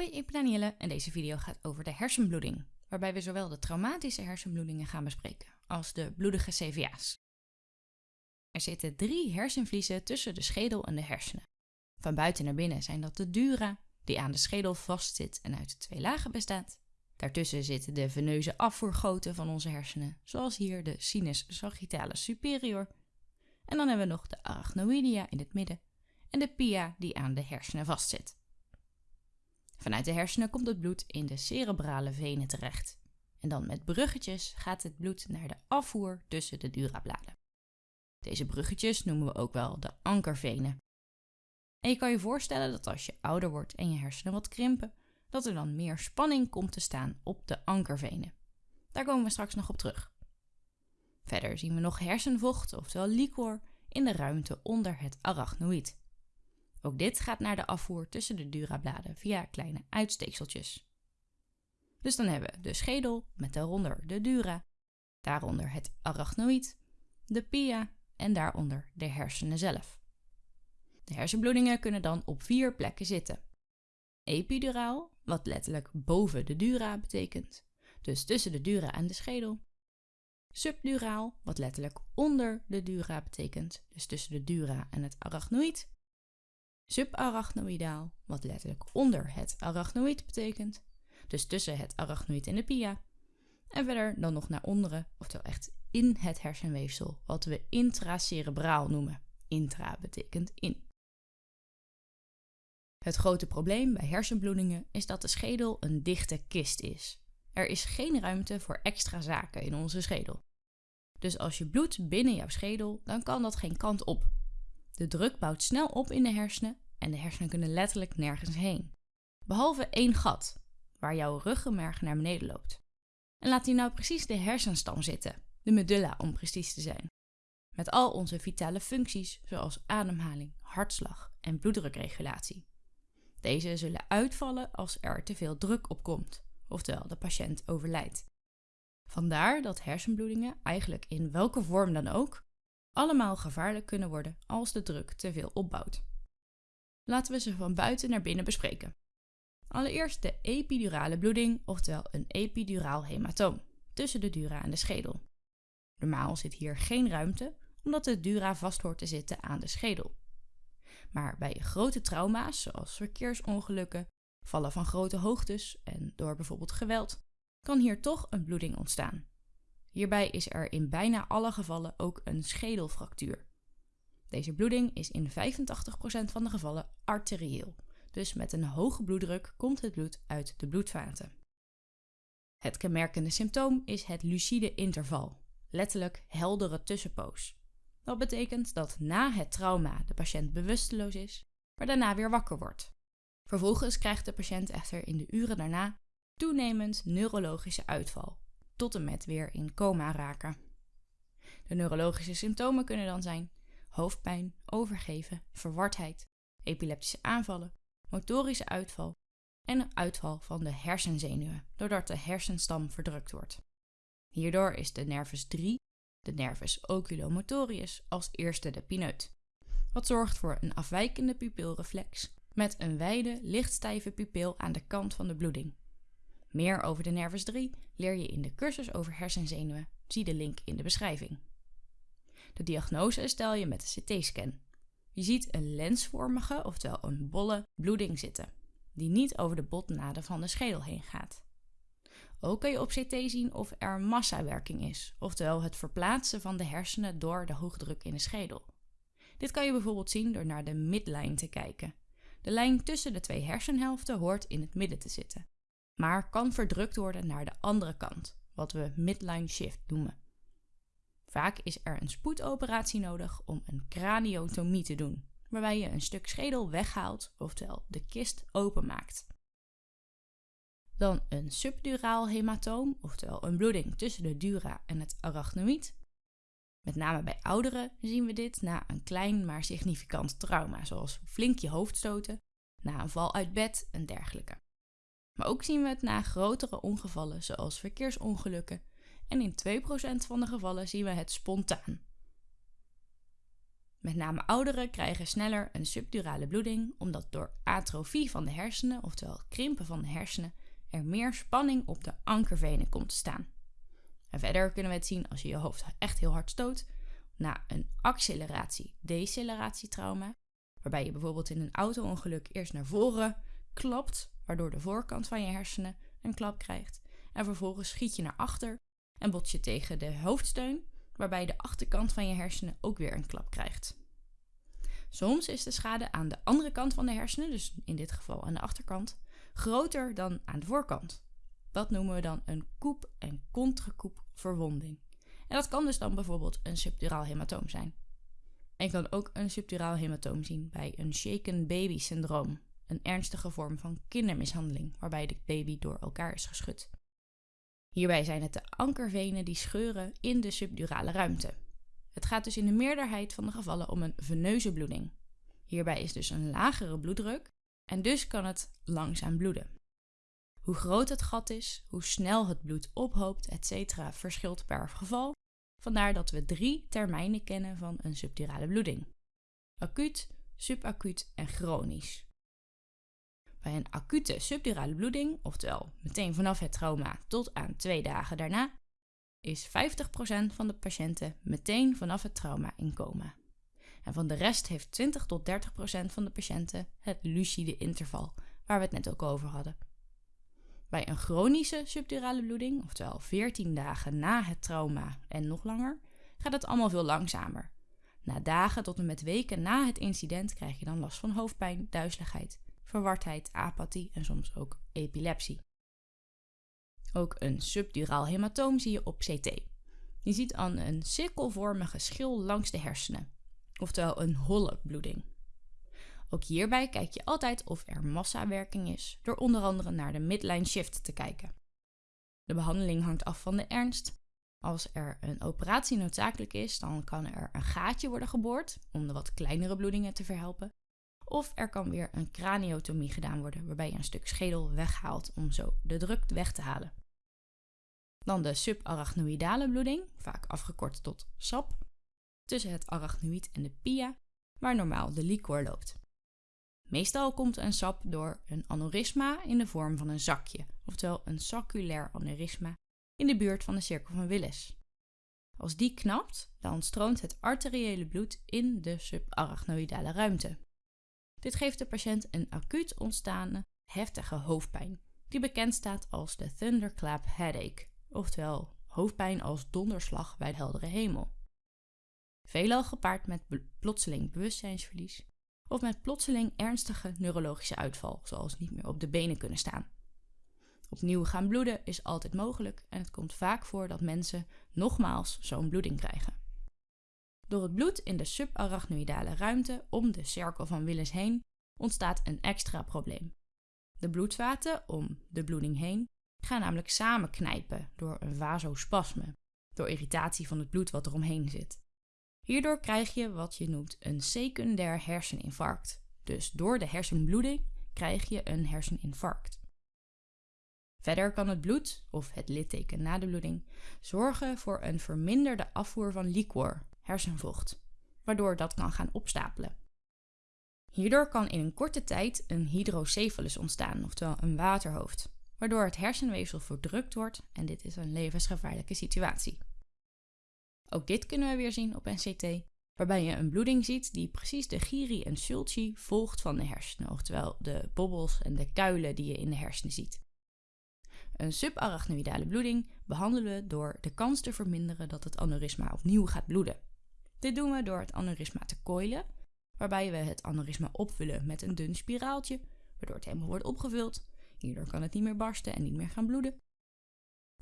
Hoi, ik ben en deze video gaat over de hersenbloeding, waarbij we zowel de traumatische hersenbloedingen gaan bespreken als de bloedige CVA's. Er zitten drie hersenvliezen tussen de schedel en de hersenen. Van buiten naar binnen zijn dat de dura, die aan de schedel vastzit en uit twee lagen bestaat. Daartussen zitten de veneuze afvoergoten van onze hersenen, zoals hier de sinus sagittalis superior. En dan hebben we nog de arachnoidea in het midden en de pia die aan de hersenen vastzit. Vanuit de hersenen komt het bloed in de cerebrale venen terecht. En dan met bruggetjes gaat het bloed naar de afvoer tussen de durabladen. Deze bruggetjes noemen we ook wel de ankervenen. En je kan je voorstellen dat als je ouder wordt en je hersenen wat krimpen, dat er dan meer spanning komt te staan op de ankervenen. Daar komen we straks nog op terug. Verder zien we nog hersenvocht, oftewel liquor, in de ruimte onder het arachnoïd. Ook dit gaat naar de afvoer tussen de durabladen via kleine uitsteekseltjes. Dus dan hebben we de schedel met daaronder de dura, daaronder het arachnoïd, de pia en daaronder de hersenen zelf. De hersenbloedingen kunnen dan op vier plekken zitten. Epiduraal, wat letterlijk boven de dura betekent, dus tussen de dura en de schedel. Subduraal, wat letterlijk onder de dura betekent, dus tussen de dura en het arachnoïd subarachnoïdaal, wat letterlijk onder het arachnoïd betekent, dus tussen het arachnoïd en de pia. En verder dan nog naar onderen, oftewel echt in het hersenweefsel, wat we intracerebraal noemen. Intra betekent in. Het grote probleem bij hersenbloedingen is dat de schedel een dichte kist is. Er is geen ruimte voor extra zaken in onze schedel. Dus als je bloedt binnen jouw schedel, dan kan dat geen kant op. De druk bouwt snel op in de hersenen en de hersenen kunnen letterlijk nergens heen. Behalve één gat, waar jouw ruggenmerg naar beneden loopt. En laat hier nou precies de hersenstam zitten, de medulla om precies te zijn. Met al onze vitale functies zoals ademhaling, hartslag en bloeddrukregulatie. Deze zullen uitvallen als er te veel druk op komt, oftewel de patiënt overlijdt. Vandaar dat hersenbloedingen, eigenlijk in welke vorm dan ook, allemaal gevaarlijk kunnen worden als de druk te veel opbouwt. Laten we ze van buiten naar binnen bespreken. Allereerst de epidurale bloeding, oftewel een epiduraal hematoom, tussen de dura en de schedel. Normaal zit hier geen ruimte, omdat de dura vast hoort te zitten aan de schedel. Maar bij grote trauma's, zoals verkeersongelukken, vallen van grote hoogtes en door bijvoorbeeld geweld, kan hier toch een bloeding ontstaan. Hierbij is er in bijna alle gevallen ook een schedelfractuur. Deze bloeding is in 85% van de gevallen arterieel, dus met een hoge bloeddruk komt het bloed uit de bloedvaten. Het kenmerkende symptoom is het lucide interval, letterlijk heldere tussenpoos. Dat betekent dat na het trauma de patiënt bewusteloos is, maar daarna weer wakker wordt. Vervolgens krijgt de patiënt echter in de uren daarna toenemend neurologische uitval, tot en met weer in coma raken. De neurologische symptomen kunnen dan zijn hoofdpijn, overgeven, verwardheid, epileptische aanvallen, motorische uitval en een uitval van de hersenzenuwen, doordat de hersenstam verdrukt wordt. Hierdoor is de nervus 3, de nervus oculomotorius, als eerste de pineut, wat zorgt voor een afwijkende pupilreflex met een wijde, lichtstijve pupil aan de kant van de bloeding. Meer over de nervus 3 leer je in de cursus over hersenzenuwen. Zie de link in de beschrijving. De diagnose stel je met de CT-scan. Je ziet een lensvormige, oftewel een bolle, bloeding zitten, die niet over de botnaden van de schedel heen gaat. Ook kan je op CT zien of er massawerking is, oftewel het verplaatsen van de hersenen door de hoogdruk in de schedel. Dit kan je bijvoorbeeld zien door naar de midline te kijken. De lijn tussen de twee hersenhelften hoort in het midden te zitten, maar kan verdrukt worden naar de andere kant, wat we midline shift noemen. Vaak is er een spoedoperatie nodig om een craniotomie te doen, waarbij je een stuk schedel weghaalt, oftewel de kist openmaakt. Dan een subduraal hematoom, oftewel een bloeding tussen de dura en het arachnoïd. Met name bij ouderen zien we dit na een klein maar significant trauma, zoals flink je hoofd stoten, na een val uit bed en dergelijke. Maar ook zien we het na grotere ongevallen, zoals verkeersongelukken en in 2% van de gevallen zien we het spontaan. Met name ouderen krijgen sneller een subdurale bloeding omdat door atrofie van de hersenen, oftewel krimpen van de hersenen, er meer spanning op de ankervenen komt te staan. En verder kunnen we het zien als je je hoofd echt heel hard stoot na een acceleratie-deceleratie-trauma, waarbij je bijvoorbeeld in een auto-ongeluk eerst naar voren klapt, waardoor de voorkant van je hersenen een klap krijgt, en vervolgens schiet je naar achter en bot je tegen de hoofdsteun, waarbij de achterkant van je hersenen ook weer een klap krijgt. Soms is de schade aan de andere kant van de hersenen, dus in dit geval aan de achterkant, groter dan aan de voorkant. Dat noemen we dan een koep- en contrakoep verwonding. En dat kan dus dan bijvoorbeeld een subduraal hematoom zijn. En je kan ook een subduraal hematoom zien bij een shaken baby syndroom, een ernstige vorm van kindermishandeling, waarbij de baby door elkaar is geschud. Hierbij zijn het de ankervenen die scheuren in de subdurale ruimte. Het gaat dus in de meerderheid van de gevallen om een veneuze bloeding. Hierbij is dus een lagere bloeddruk en dus kan het langzaam bloeden. Hoe groot het gat is, hoe snel het bloed ophoopt, etc. verschilt per geval. Vandaar dat we drie termijnen kennen van een subdurale bloeding: acuut, subacuut en chronisch. Bij een acute subdurale bloeding, oftewel meteen vanaf het trauma tot aan twee dagen daarna, is 50% van de patiënten meteen vanaf het trauma in coma. En van de rest heeft 20 tot 30% van de patiënten het lucide interval, waar we het net ook over hadden. Bij een chronische subdurale bloeding, oftewel 14 dagen na het trauma en nog langer, gaat het allemaal veel langzamer. Na dagen tot en met weken na het incident krijg je dan last van hoofdpijn, duizeligheid, verwardheid, apathie en soms ook epilepsie. Ook een subduraal hematoom zie je op CT. Je ziet dan een cirkelvormige schil langs de hersenen, oftewel een holle bloeding. Ook hierbij kijk je altijd of er massawerking is, door onder andere naar de midline shift te kijken. De behandeling hangt af van de ernst. Als er een operatie noodzakelijk is, dan kan er een gaatje worden geboord om de wat kleinere bloedingen te verhelpen. Of er kan weer een craniotomie gedaan worden, waarbij je een stuk schedel weghaalt om zo de druk weg te halen. Dan de subarachnoïdale bloeding, vaak afgekort tot SAP, tussen het arachnoïd en de pia, waar normaal de liquor loopt. Meestal komt een sap door een aneurysma in de vorm van een zakje, oftewel een sacculair aneurysma in de buurt van de cirkel van Willis. Als die knapt, dan stroomt het arteriële bloed in de subarachnoïdale ruimte. Dit geeft de patiënt een acuut ontstaande heftige hoofdpijn, die bekend staat als de thunderclap headache, oftewel hoofdpijn als donderslag bij de heldere hemel. Veelal gepaard met plotseling bewustzijnsverlies of met plotseling ernstige neurologische uitval, zoals niet meer op de benen kunnen staan. Opnieuw gaan bloeden is altijd mogelijk en het komt vaak voor dat mensen nogmaals zo'n bloeding krijgen. Door het bloed in de subarachnoïdale ruimte om de cirkel van Willis heen ontstaat een extra probleem. De bloedvaten om de bloeding heen gaan namelijk samenknijpen door een vasospasme, door irritatie van het bloed wat er omheen zit. Hierdoor krijg je wat je noemt een secundair herseninfarct. Dus door de hersenbloeding krijg je een herseninfarct. Verder kan het bloed, of het litteken na de bloeding, zorgen voor een verminderde afvoer van liquor, hersenvocht, waardoor dat kan gaan opstapelen. Hierdoor kan in een korte tijd een hydrocephalus ontstaan, oftewel een waterhoofd, waardoor het hersenweefsel verdrukt wordt en dit is een levensgevaarlijke situatie. Ook dit kunnen we weer zien op NCT, waarbij je een bloeding ziet die precies de giri en sulci volgt van de hersenen, oftewel de bobbels en de kuilen die je in de hersenen ziet. Een subarachnoïdale bloeding behandelen we door de kans te verminderen dat het aneurysma opnieuw gaat bloeden. Dit doen we door het aneurysma te koilen, waarbij we het aneurysma opvullen met een dun spiraaltje, waardoor het helemaal wordt opgevuld. Hierdoor kan het niet meer barsten en niet meer gaan bloeden.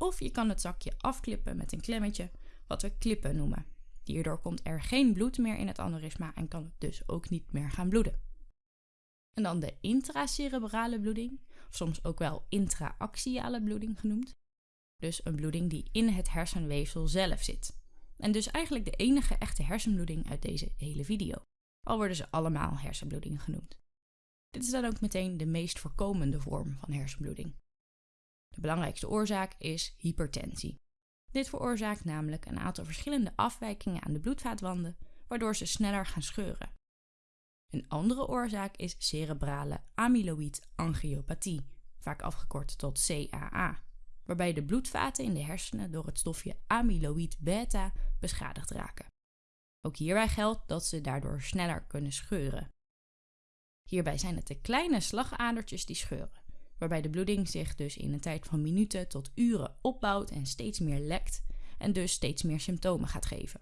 Of je kan het zakje afklippen met een klemmetje, wat we klippen noemen. Hierdoor komt er geen bloed meer in het aneurysma en kan het dus ook niet meer gaan bloeden. En dan de intracerebrale bloeding, soms ook wel intraaxiale bloeding genoemd. Dus een bloeding die in het hersenweefsel zelf zit. En dus eigenlijk de enige echte hersenbloeding uit deze hele video. Al worden ze allemaal hersenbloedingen genoemd. Dit is dan ook meteen de meest voorkomende vorm van hersenbloeding. De belangrijkste oorzaak is hypertensie. Dit veroorzaakt namelijk een aantal verschillende afwijkingen aan de bloedvaatwanden, waardoor ze sneller gaan scheuren. Een andere oorzaak is cerebrale amyloïd angiopathie, vaak afgekort tot CAA, waarbij de bloedvaten in de hersenen door het stofje amyloïd beta beschadigd raken. Ook hierbij geldt dat ze daardoor sneller kunnen scheuren. Hierbij zijn het de kleine slagadertjes die scheuren, waarbij de bloeding zich dus in een tijd van minuten tot uren opbouwt en steeds meer lekt en dus steeds meer symptomen gaat geven.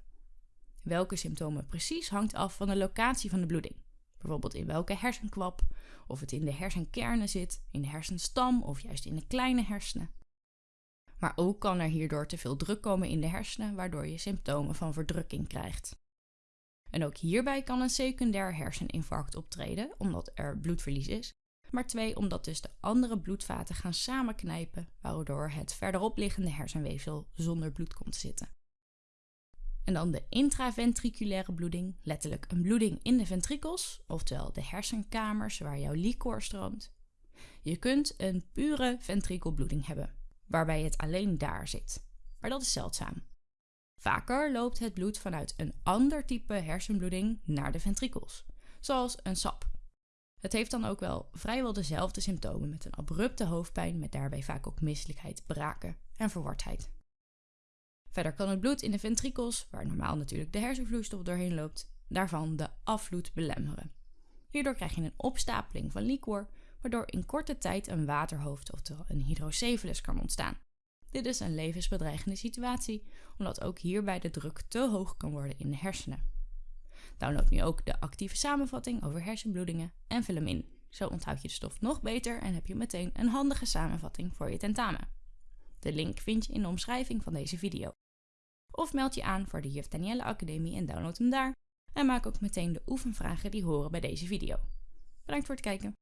Welke symptomen precies hangt af van de locatie van de bloeding. Bijvoorbeeld in welke hersenkwap, of het in de hersenkernen zit, in de hersenstam of juist in de kleine hersenen. Maar ook kan er hierdoor te veel druk komen in de hersenen, waardoor je symptomen van verdrukking krijgt. En ook hierbij kan een secundair herseninfarct optreden, omdat er bloedverlies is. Maar twee, omdat dus de andere bloedvaten gaan samenknijpen, waardoor het verderop liggende hersenweefsel zonder bloed komt te zitten. En dan de intraventriculaire bloeding, letterlijk een bloeding in de ventrikels, oftewel de hersenkamers waar jouw liquor stroomt. Je kunt een pure ventrikelbloeding hebben, waarbij het alleen daar zit. Maar dat is zeldzaam. Vaker loopt het bloed vanuit een ander type hersenbloeding naar de ventrikels, zoals een sap. Het heeft dan ook wel vrijwel dezelfde symptomen met een abrupte hoofdpijn met daarbij vaak ook misselijkheid, braken en verwardheid. Verder kan het bloed in de ventrikels, waar normaal natuurlijk de hersenvloeistof doorheen loopt, daarvan de afvloed belemmeren. Hierdoor krijg je een opstapeling van liquor, waardoor in korte tijd een waterhoofd, oftewel een hydrocephalus, kan ontstaan. Dit is een levensbedreigende situatie, omdat ook hierbij de druk te hoog kan worden in de hersenen. Download nu ook de actieve samenvatting over hersenbloedingen en vul hem in. Zo onthoud je de stof nog beter en heb je meteen een handige samenvatting voor je tentamen. De link vind je in de omschrijving van deze video. Of meld je aan voor de Juf Danielle Academie en download hem daar. En maak ook meteen de oefenvragen die horen bij deze video. Bedankt voor het kijken.